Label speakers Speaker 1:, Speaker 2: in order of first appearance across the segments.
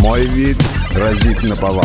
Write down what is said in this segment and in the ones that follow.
Speaker 1: Мой вид грозит наповал.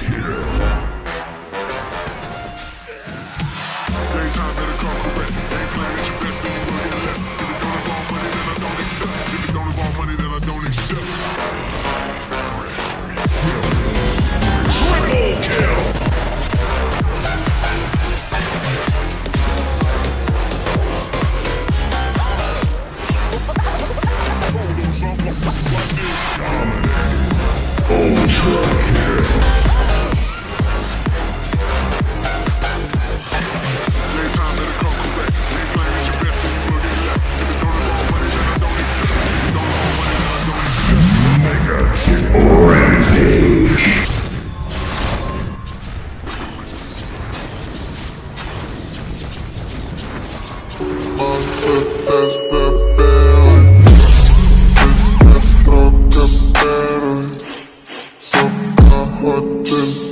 Speaker 2: nothing